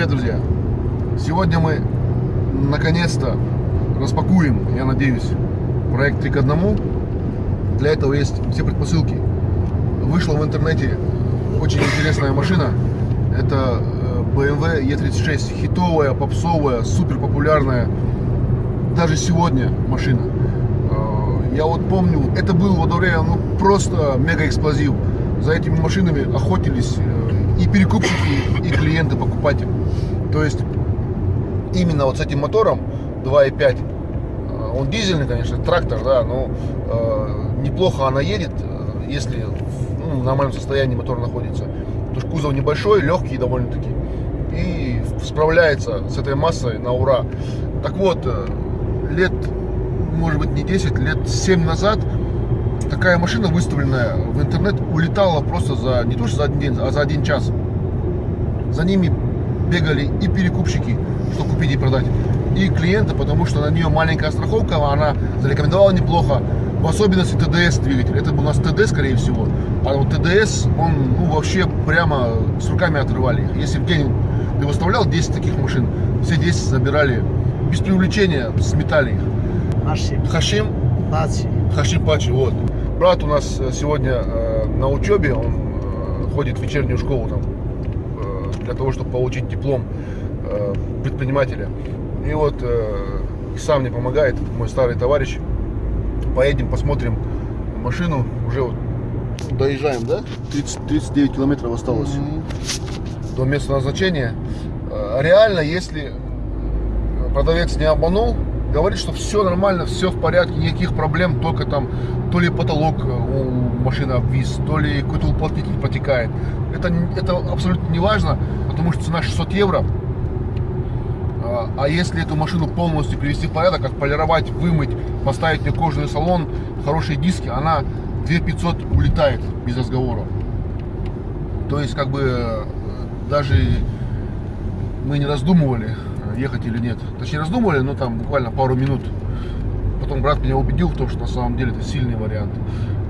Привет, друзья! Сегодня мы наконец-то распакуем, я надеюсь, проект 3 к 1. Для этого есть все предпосылки. Вышла в интернете очень интересная машина. Это э, BMW E36. Хитовая, попсовая, супер популярная. Даже сегодня машина. Э, я вот помню, это был во время ну, просто мега эксплозив. За этими машинами охотились э, и перекупщики, и клиенты, покупатели. То есть именно вот с этим мотором 2.5, э, он дизельный, конечно, трактор, да, но э, неплохо она едет, э, если ну, в нормальном состоянии мотор находится. Потому что кузов небольшой, легкий довольно-таки. И справляется с этой массой на ура. Так вот, э, лет, может быть, не 10, лет 7 назад такая машина, выставленная в интернет, улетала просто за, не то что за один день, а за один час. За ними бегали и перекупщики, что купить и продать, и клиенты, потому что на нее маленькая страховка, она зарекомендовала неплохо, в особенности ТДС двигатель. Это был у нас ТД, скорее всего. А вот ТДС, он ну, вообще прямо с руками отрывали. Если в день ты выставлял 10 таких машин, все 10 забирали без привлечения, сметали их. Хашим. Хашим? Пачи. Хашим Пачи, вот. Брат у нас э, сегодня э, на учебе, он э, ходит в вечернюю школу там, для того, чтобы получить диплом э, предпринимателя. И вот э, сам мне помогает, мой старый товарищ. Поедем, посмотрим машину. Уже вот доезжаем, да? 30, 39 километров осталось до места назначения. Э, Реально, если продавец не обманул, говорит, что все нормально, все в порядке, никаких проблем, только там то ли потолок э, у машины обвис, то ли какой-то уплотнитель протекает. Это, это абсолютно не важно, потому что цена 600 евро. А, А если эту машину полностью привести в порядок, отполировать, вымыть, поставить мне кожаный салон, хорошие диски, она 2500 улетает без разговора. То есть, как бы, э, даже мы не раздумывали, ехать или нет. Точнее, раздумывали, но там буквально пару минут. Потом брат меня убедил в том, что на самом деле это сильный вариант.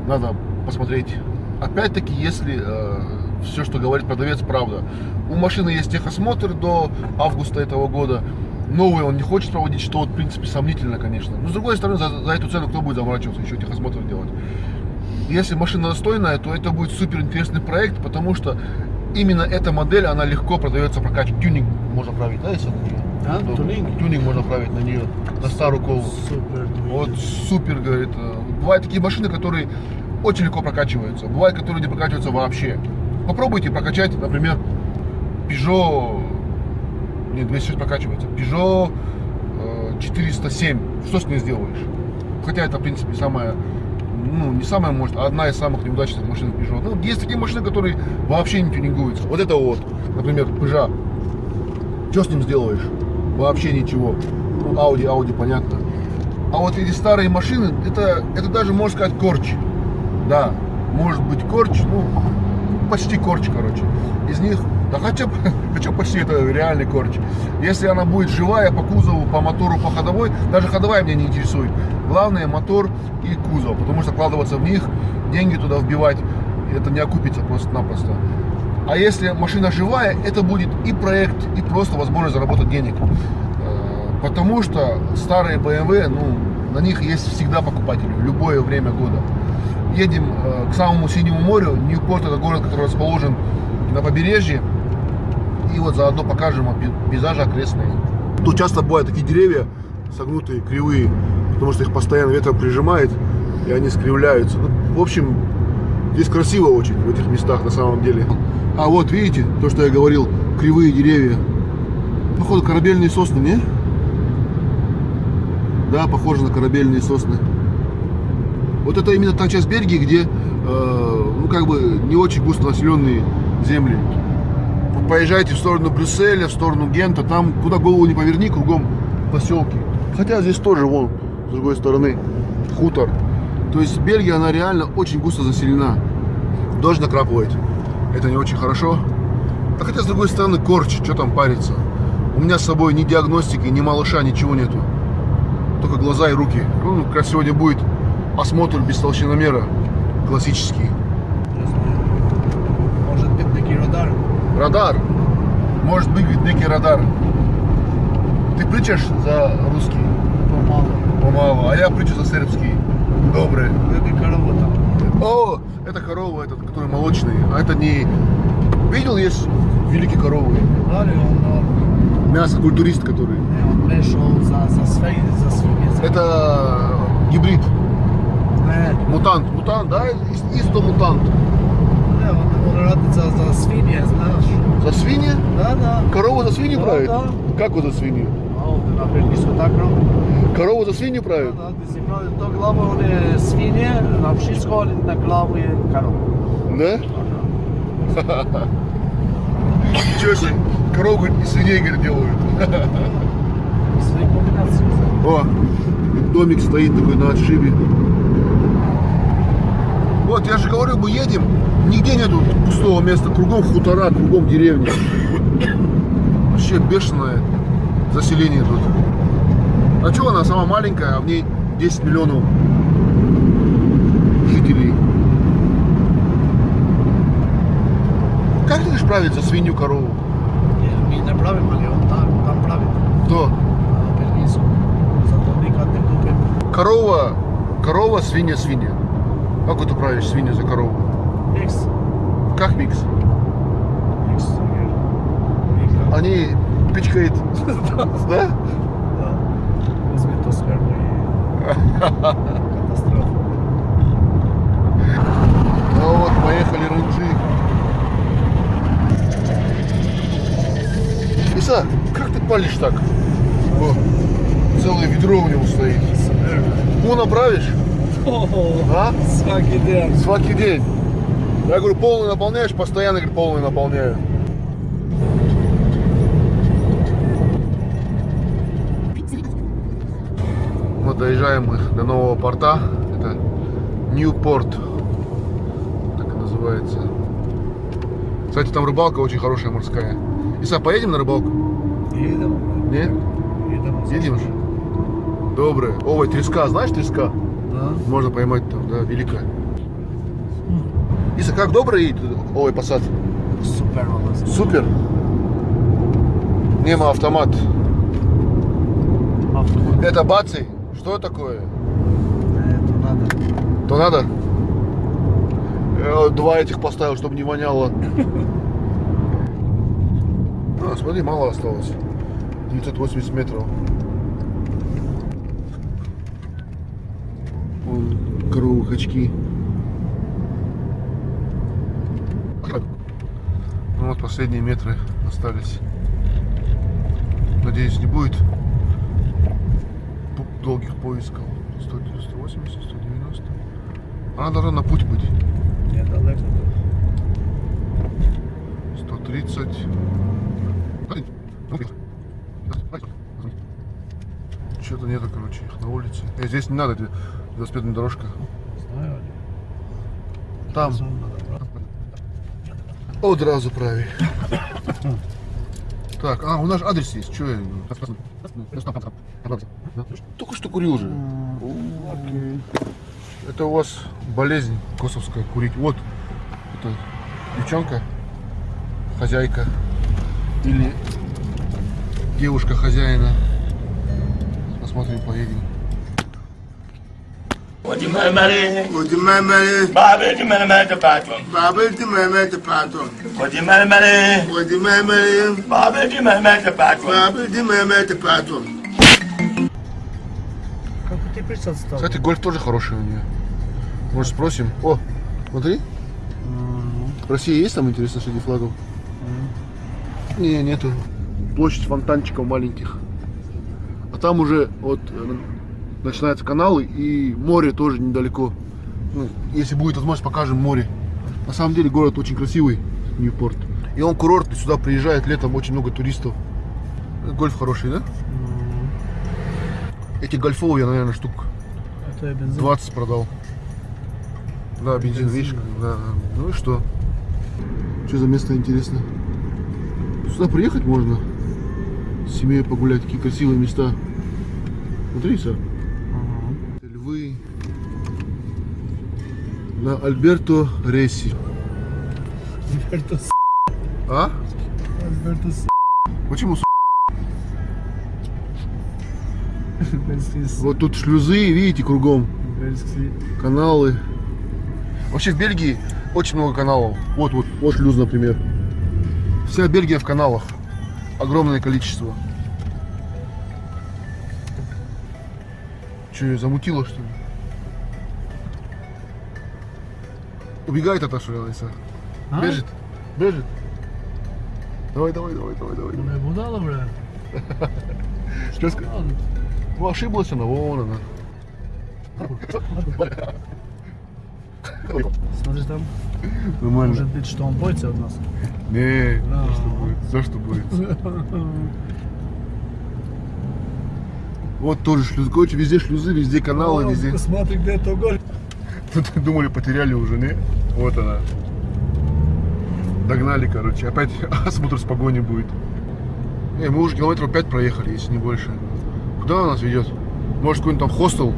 Надо посмотреть. Опять-таки, если э, все, что говорит продавец, правда. У машины есть техосмотр до августа этого года. Новый он не хочет проводить, что в принципе, сомнительно, конечно. Но, с другой стороны, за, за эту цену кто будет заморачиваться, еще техосмотр делать? Если машина достойная, то это будет супер интересный проект, потому что именно эта модель, она легко продается прокачивать. Тюнинг можно править, да, если нее? А, То тюнинг? Тюнинг можно править на нее, на старую колу. Супер Вот супер, говорит. э, Бывают такие машины, которые очень легко прокачиваются. Бывают, которые не прокачиваются вообще. Попробуйте прокачать, например, Peugeot... Нет, 206 прокачивается. Peugeot э, 407. Что с ней сделаешь? Хотя это, в принципе, самая... Ну, не самая, может, а одна из самых неудачных машин Peugeot. Ну, есть такие машины, которые вообще не тюнингуются. Вот это вот, например, Peugeot. Что с ним сделаешь? Вообще ничего. Ну, Audi, Audi, понятно. А вот эти старые машины, это, это даже, можно сказать, корч. Да, может быть корч, ну, почти корч, короче. Из них, да хотя, бы- хотя почти это реальный корч. Если она будет живая по кузову, по мотору, по ходовой, даже ходовая меня не интересует. Главное мотор и кузов, потому что вкладываться в них, деньги туда вбивать, это не окупится просто-напросто. А если машина живая, это будет и проект, и просто возможность заработать денег. Э, Потому что старые BMW, ну, на них есть всегда покупатели, в любое время года. Едем э, к самому Синему морю. Ньюпорт это город, который расположен на побережье. И вот заодно покажем пейзажи окрестные. Тут часто бывают такие деревья согнутые, кривые, потому что их постоянно ветром прижимает, и они скривляются. Ну, в общем, здесь красиво очень в этих местах на самом деле. А вот видите, то, что я говорил, кривые деревья. Походу корабельные сосны, не? Да, похоже на корабельные сосны. Вот это именно та часть Бельгии, где, э, ну, как бы, не очень густо населенные земли. Вот поезжайте в сторону Брюсселя, в сторону Гента, там, куда голову не поверни, кругом поселки. Хотя здесь тоже, вон, с другой стороны, хутор. То есть Бельгия, она реально очень густо заселена. Дождь накрапывает. Это не очень хорошо. А хотя, с другой стороны, корч, что там париться. У меня с собой ни диагностики, ни малыша, ничего нету. Только глаза и руки. Ну, как раз сегодня будет осмотр без толщиномера. Классический. Может быть, таки радар? Радар. может быть некий радар. Ты причешь за русский? Помалу. Помалу, а я причу за сербский. Добрый. Веки корову там. О, это корова, этот, который молочный. А это не... Видел, есть великие коровы? Ali on, on, Мясо-культурист, который. on prešao za, za sve, za svinje. Za... Это гибрид. Ne, Мутант. Мутант, да? Ис- Исто мутант. mora raditi za, za svinje, znaš. За свиньи? Da, da. Корову за свинью Да, правит? да. Как вот за свинью? A ovdje na Belgijsku tako. Корову за свинью Da, правит? da, ti si pravi to glavo one svinje, na pšisko, ali na glavu je korov. Да? Ничего себе. Говорит, и свиней говорит, делают. Sve kombinacije. О, домик стоит такой на отшибе. Вот, я же говорю, мы едем, нигде нету пустого места, кругом хутора, кругом деревни. Вообще бешеное заселение тут. А что она сама маленькая, а в ней 10 миллионов жителей. Как ты править за свинью корову? Mi ne pravimo, ali on tam, tam pravi. Кто? Na Belgijsku. Zato nikad ne kupim. Корова, корова, свинья, свинья. Как ты правишь свинью за корову? X. Как микс? Nikad. Они пичкают, да? Uzmi to spermu i katastrofa. Ну вот, поехали рынжи. Иса, как ты палишь так? О, целое ведро у него стоит. Ну, направишь, а? Svaki den. Сваки день. Я говорю, полный наполняешь, постоянно говорю, полный наполняю. Доезжаем мы до нового порта. Это Ньюпорт. Так и называется. Кстати, там рыбалка очень хорошая морская. Иса, поедем на рыбалку? Idemo. Нет? Idemo. Едем же. Доброе. Ой, треска, знаешь треска? Da. Можно поймать там, да, великая. Иса, как едет овой посад? Odlazim. Супер. Нема автомат. Автомат. Это баци. Что такое? Ne, to nada. То надо? Два этих поставил, чтобы не воняло. А, смотри, мало осталось. 980 метров. Вон коровы очки. Ну вот последние метры остались. Надеюсь, не будет долгих поисков. 100, 180, 190. Она должна на путь быть. Niedaleko. 130. Что-то нету, короче, их на улице. Э, здесь не надо, велосипедная дорожка. Znaju oni. Там. Brati. Одразу праві. Так, а, у нас адрес есть. Что я... Только что курил же. Okej. Это у вас болезнь косовская, курить. Вот, это девчонка, хозяйка или девушка хозяина. Посмотрим, поедем. What you marry? Would you marry Bobby, you marry the patron. Baba to marry the patron? S tobom? Кстати, гольф тоже хороший у нее. Может, спросим? О, смотри. В России есть там, интересно, среди флагов? Не, нету. Площадь фонтанчиков маленьких. А там уже вот э, начинаются каналы и море тоже недалеко. Ну, если будет возможность, покажем море. На самом деле город очень красивый, Ньюпорт. И он курортный, сюда приезжает летом очень много туристов. Гольф хороший, да? Эти гольфовые я, наверное, штук benzin. 20 продал. Да, бензин, видишь, да. Ну и что? Что за место интересно? Сюда приехать можно. С семьей погулять, такие красивые места. Смотри, Са. Львы. На Альберто Ресси. Alberto s***. А? Alberto s***. Почему, с***? Вот тут шлюзы, видите, кругом. Каналы. Вообще в Бельгии очень много каналов. Вот, вот, вот шлюз, например. Вся Бельгия в каналах. Огромное количество. Че, замутило, что ли? Убегает от Алиса. А? Бежит. Бежит. Давай, давай, давай, давай, давай. Bu ne budala bre? Что сказать? Ну, ошиблась она, вон она. Смотри там. Нормально. Может быть, что он боится от нас. Не, Да. за что будет? За что будет? Вот тоже шлюз. Короче, везде шлюзы, везде каналы, О, везде. Смотри, где это голь. Тут думали, потеряли уже, не? Вот она. Догнали, короче. Опять осмотр с погони будет. Не, мы уже километров 5 проехали, если не больше. Куда она нас ведет? Может, какой-нибудь там хостел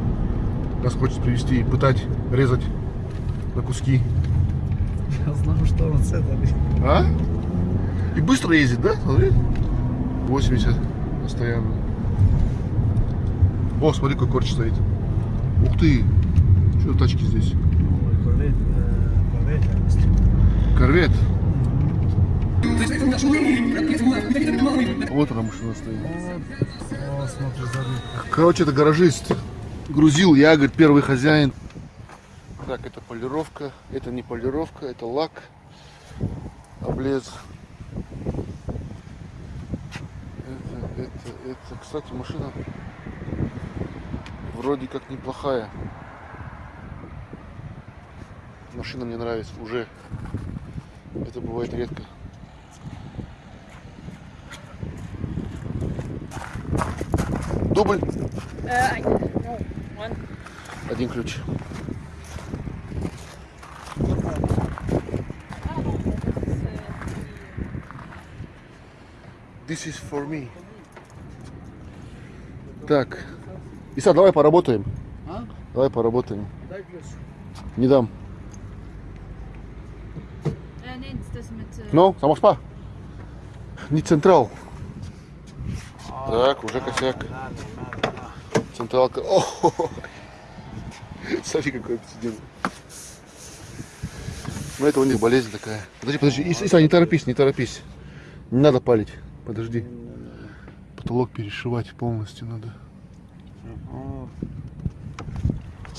нас хочет привезти и пытать, резать на куски. Я знаю, что он с этого. А? И быстро ездит, да? Смотри. 80 постоянно. О, смотри, какой корч стоит. Ух ты! Что за тачки здесь? Корвет, э. Корвет. Вот она машина стоит. Смотри, сзади. Короче, это гаражист. Грузил, я, говорит, первый хозяин. Так, это полировка. Это не полировка, это лак. Облез. Это, это, это, кстати, машина вроде как неплохая. Машина мне нравится уже. Это бывает редко. Дубль. No, one. Один ключ. This is for me. Так. Иса, давай поработаем. А? Давай поработаем. Дай ключ. Не дам. Mit. Äh, Ну, само спа. Не централ. Так, уже косяк. Централка. О, Смотри, какой обсидиан. Ну, это у них болезнь такая. Подожди, подожди. Иса, не торопись, не торопись. Не надо палить. Подожди. Потолок перешивать полностью надо.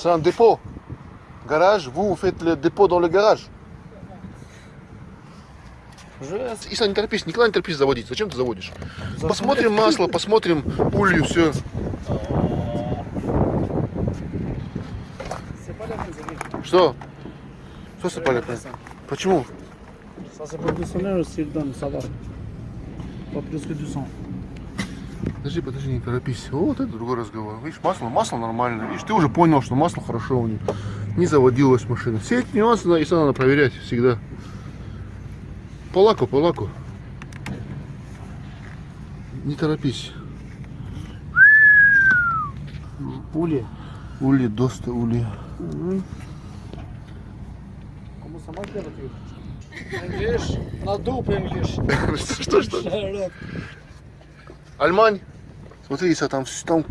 Un dépôt. Garage, vous faites le dépôt dans le garage. Жест. Иса, не торопись, никогда не торопись заводить. Зачем ты заводишь? Посмотрим масло, посмотрим улью, все. Что? Что сыпали? Почему? Подожди, подожди, не торопись. Вот это другой разговор. Видишь, масло, масло нормально. Видишь, ты уже понял, что масло хорошо у них. Не заводилась машина. Все эти нюансы Иса, надо проверять всегда. По лаку, по лаку. Не торопись. Пули. Ули, доста, ули. Marche, la voiture English. Надуп English. Что, что? Альмань. Смотри, Иса, там, там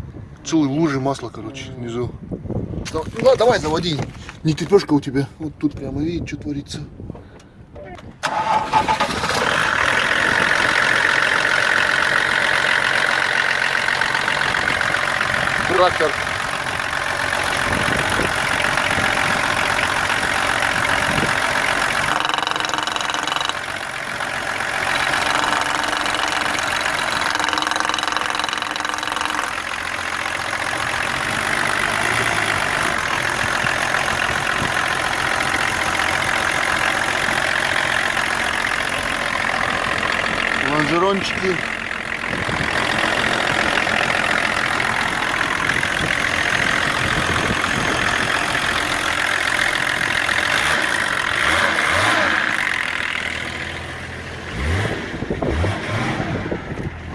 целые лужи масла, короче, внизу. Да- Ну, давай, заводи. Не терпешка у тебя. Вот тут прямо видишь, что творится. Трактор. Лонжерончики.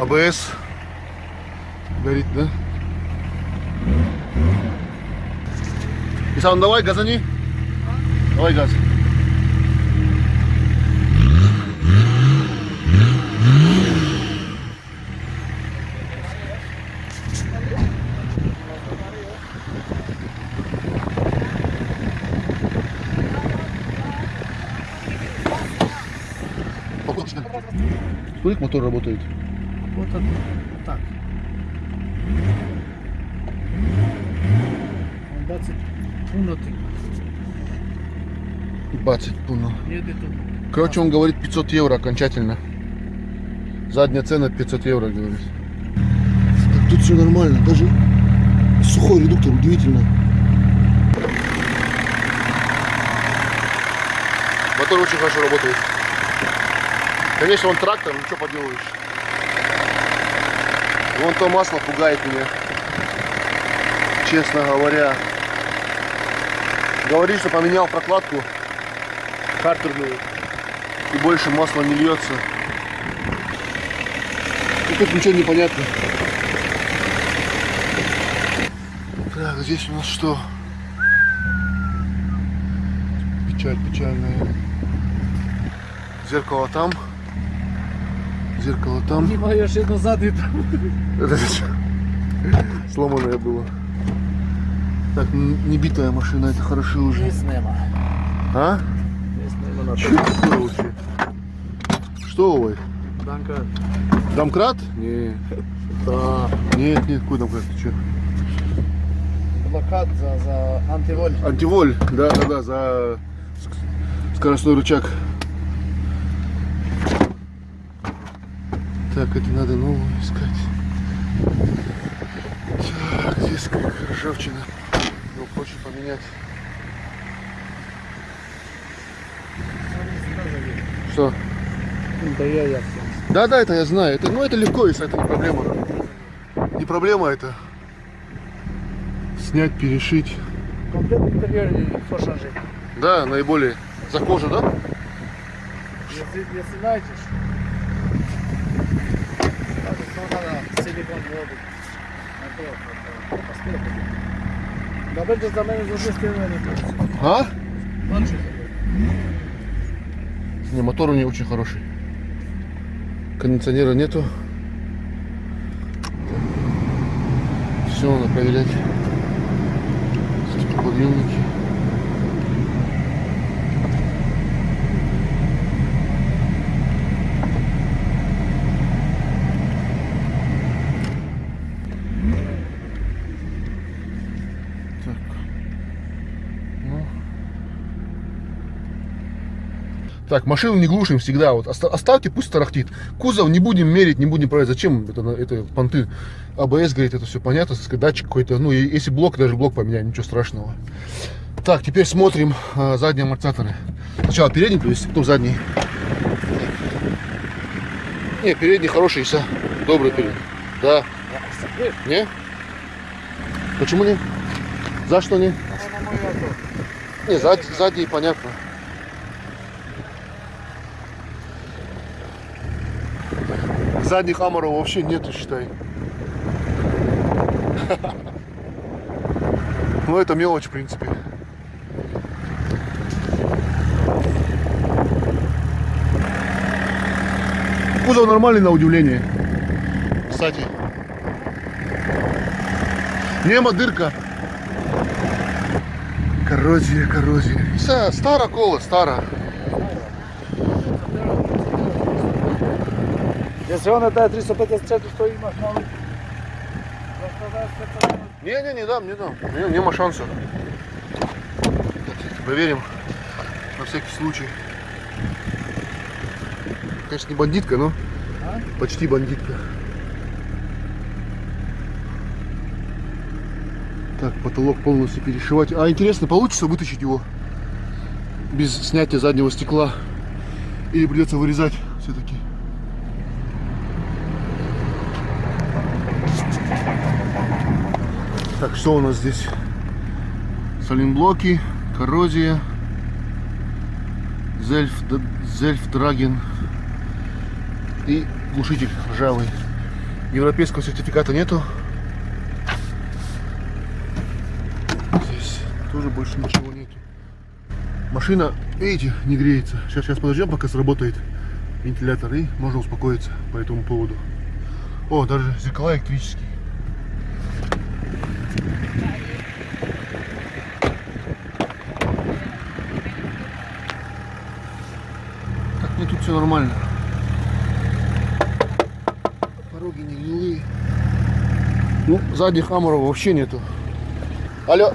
АБС. Горит, да? Исан, давай, газани. Давай газ. машина. Смотри, как мотор работает. Вот это, вот так. Он бацит пунотик. Бацать пуно. Еде тут. Короче, он говорит 500 евро окончательно. Задняя цена 500 евро, говорит. Так тут все нормально, даже сухой редуктор, удивительно. Мотор очень хорошо работает. Конечно, он трактор, ну что поделаешь. Вон то масло пугает меня. Честно говоря. Говорит, что поменял прокладку картерную и больше масла не льется. И тут ничего не понятно. Так, здесь у нас что? Печаль печальная. Зеркало там Зеркало там. Знімаєш і назад і там. Это что? Сломанное было. Так, н- не битая машина, это хорошо уже. Ніс нема. А? Ніс нема на Что это такое вообще? Что, ой? Данка. Домкрат? Не. Та. Нет, нет, какой домкрат? Ты что? Блокад за, за антиволь. Антиволь, да, да, да, за ск- скоростной рычаг. Так, это надо новую искать. Так, здесь как ржавчина. Его проще поменять. Что? Да я я все. Да, да, это я знаю. Это, ну, это легко, если это не проблема. Не проблема это. Снять, перешить. Комплект інтер'єр і фошажик. Да, наиболее. За кожу, да? Если, если знаете, то Да będzie za mnie złożyć nie А? Не, мотор у нее очень хороший. Кондиционера нету. Все надо проверять. Стеклоподъемники. Так, машину не глушим всегда. Вот оста- оставьте, пусть тарахтит. Кузов не будем мерить, не будем проверять. Зачем это, это понты? АБС, говорит, это все понятно. Датчик какой-то. Ну, и если блок, даже блок поменяем, ничего страшного. Так, теперь смотрим а, задние амортизаторы. Сначала передний, то есть потом задний. Не, передний хороший, все. Добрый передний. Да. Не? Почему не? За что не? Не, зад- задний понятно. Задних аморов вообще нету, считай. Ну, это мелочь, в принципе. Кузов нормальный на удивление. Кстати. Нема дырка. Коррозия, коррозия. Вся стара кола, стара. Если он это 354, то имаш новый. Не, не, не дам, не дам. Не, нема шансов. Так, проверим на всякий случай. Конечно, не бандитка, но А? почти бандитка. Так, потолок полностью перешивать. А интересно, получится вытащить его без снятия заднего стекла? Или придется вырезать все-таки? Так, что у нас здесь? Саленблоки, коррозия, зельф, зельф драген и глушитель ржавый. Европейского сертификата нету. Здесь тоже больше ничего нету. Машина, видите, не греется. Сейчас, сейчас подождем, пока сработает вентилятор и можно успокоиться по этому поводу. О, даже зеркала электрические. Так, ну тут все нормально. Пороги не гнилые. Ну, сзади хамора вообще нету. Алло.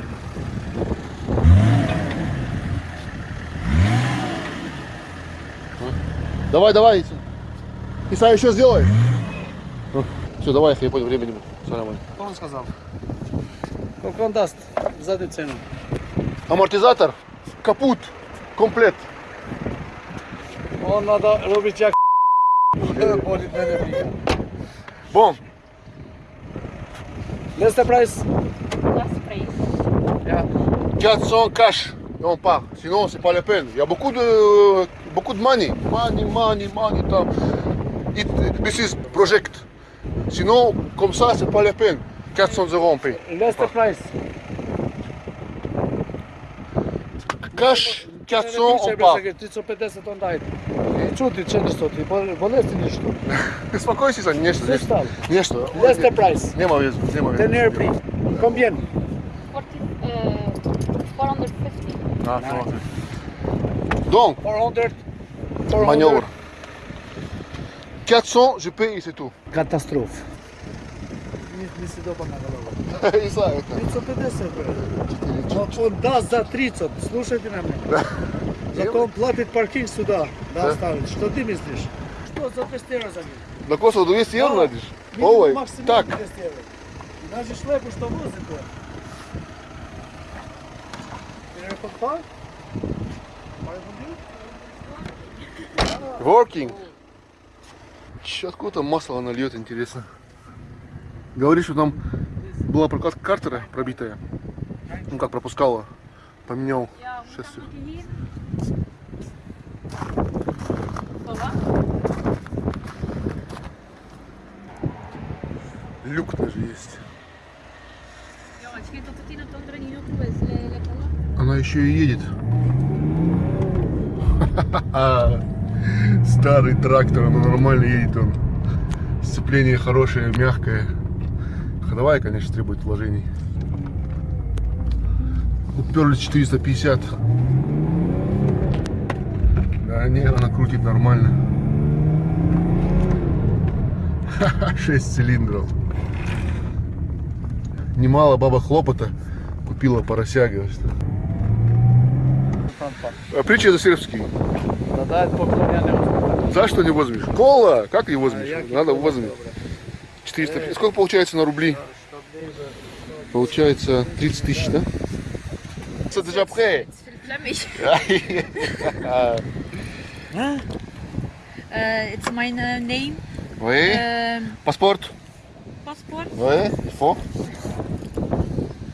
А? Давай, давай. Иса еще сделай. Все, давай, я понял, времени. Все. Что он сказал? Сколько он даст за эту цену? Амортизатор, капут, комплект. Он надо робить як Болит мене фіга. Бом. Less the price? Last price. Yeah. 400 cash. Et on part. Sinon, c'est pas la peine. Il y a beaucoup de, beaucoup de money. Money, money, money. Там. It, this is project. Sinon, comme ça, c'est pas la peine. 400 euros on paye. Last on price. Каш 400 on pa. 350 on dajte. I čuti 400, bolesti ništa. Spokoj si sad, nešto. Ništa. Nešto. Last price. Nema vjezu, nema vjezu. Ten air prix. Combien? 450. Ah, 450. Donc. 400. 400. Manœuvre. 400, je paye et c'est tout. Catastrophe. Не, не сидоба на голову. И это. 350. Но он даст за 30. Слушайте на меня. Зато он платит паркинг сюда. Да, оставит. Что ты myslишь? Что за 200 евро за них? На косу 200 евро? Минимум Ой, так. 200 евро. И даже шлепу, что возит он. Working. Чё, откуда масло нальет, интересно. Говорит, что там была прокладка картера пробитая. Ну как пропускала. Поменял? Voor wat? Люк даже есть. Она еще и едет. Старый трактор, но нормально едет он. Сцепление хорошее, мягкое. Ходовая, конечно, требует вложений. Уперлись 450. Да не, она крутит нормально. 6 цилиндров. Немало баба хлопота купила порося, говорит. А Притча за сербский. Да успею. За что не возьмешь? Кола! Как не возьмешь? Я Надо возьмешь. Добре. 400. Сколько получается на рубли? Получается 30 тысяч, да? C'est déjà prêt. It's my name. Oui. Um, Паспорт. paspoort. Oui. Il faut.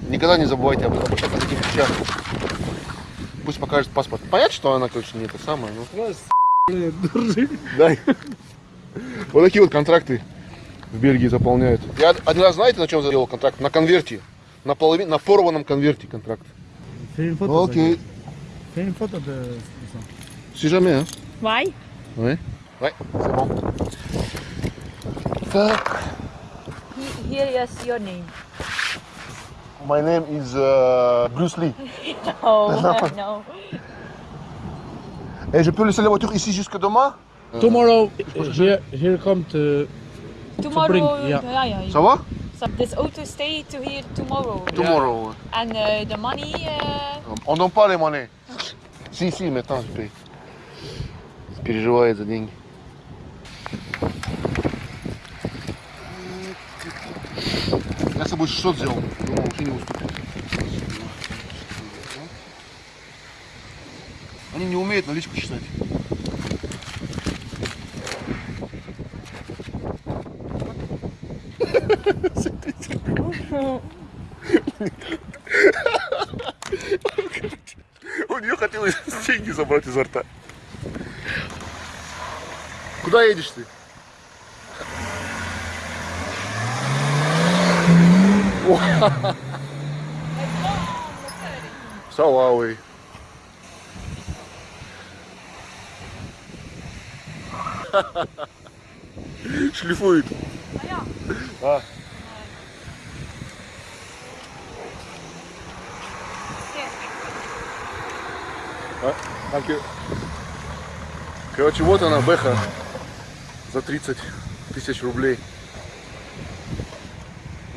Никогда не забывайте об, об, вещах. Пусть покажет паспорт. Понятно, что она, конечно, не это самое, но... Держи. Дай. Вот такие вот контракты в Бельгии заполняют. Я один раз, знаете, на чем сделал контракт? На конверте. На, половин, на порванном конверте контракт. Окей. Une photo de. Si jamais, hein. Why? Oui. Ouais, c'est bon. Так. Here is your name. My name is uh, Bruce Lee. Oh, no. Et je peux laisser la voiture ici jusque demain Tomorrow, here, here come to... Tomorrow. bring, ja. ja, ja. Ça va So this auto stay to here tomorrow. Tomorrow. And uh, the money. Uh, On donne pas les monnaies. Si, si, maintenant je paye. Переживает за деньги. Я с собой что сделал? Думал, вообще не уступит. Они не умеют наличку считать. У нее хотелось деньги забрать изо рта. Куда едешь ты? Салавой. Шлифует. А. А, окей. Короче, вот она, Бэха. За 30 тысяч рублей.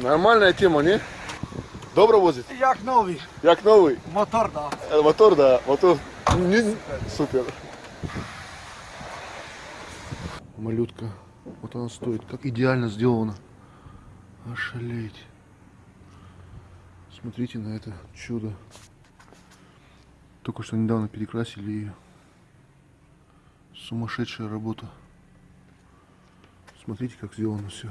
Нормальная тема, не? Добро возит? Як новий. Як новый? Мотор, да. Э, Мотор, да, мотор. Не- Супер. Малютка. Вот она стоит. Как идеально сделана. Ошалеть. Смотрите на это чудо. Только что недавно перекрасили ее. Сумасшедшая работа. Смотрите, как сделано все.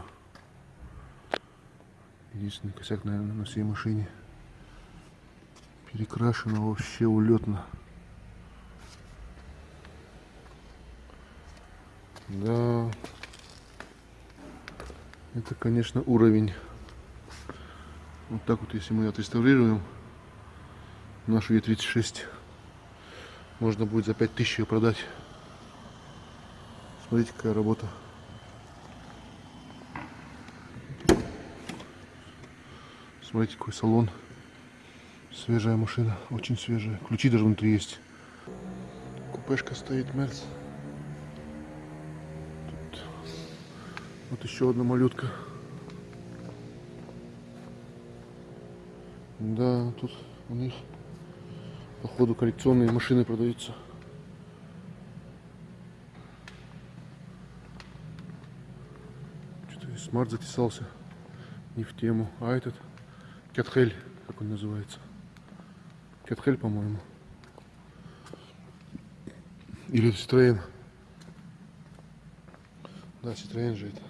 Единственный косяк, наверное, на всей машине. Перекрашено вообще улетно. Да. Это, конечно, уровень. Вот так вот, если мы отреставрируем нашу Е36, можно будет за 5000 ее продать. Смотрите, какая работа. Смотрите, какой салон. Свежая машина, очень свежая. Ключи даже внутри есть. Купешка стоит. Тут вот еще одна малютка. Да, тут у них походу коллекционные машины продаются. Что-то смарт затесался не в тему. А этот Кятхель, как он называется. Кятхель, по-моему. Или Citroёn. Да, Citroёn же это.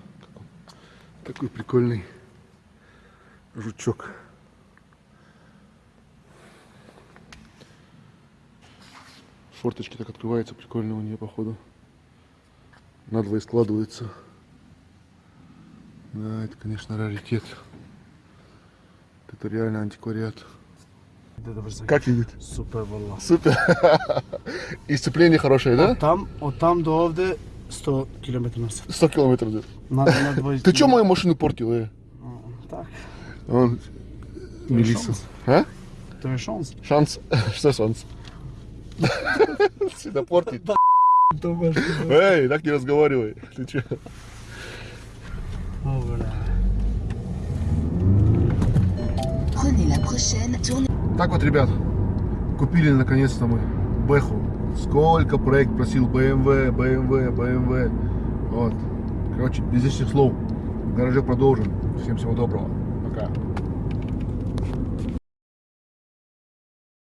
Такой прикольный жучок. Форточки так открываются прикольно у нее, походу. Надвое складывается. Да, это, конечно, раритет. Это реально антиквариат. Как едет? Супер, валла. Супер. И сцепление хорошее, да? Там, от там до овде 100 км на час. 100 километров. да. На, на 20. Ты что мою машину портил, э? Так, Он... Мелисса. А? то шанс. Шанс. Что шанс? Всегда портит. Думаєш, Эй, так не разговаривай. Ты че? О, бля. Так вот, ребят, купили наконец-то мы Бэху. Сколько проект просил BMW, BMW, BMW. Вот. Короче, без лишних слов. В гараже продолжим. Всем всего доброго. Пока.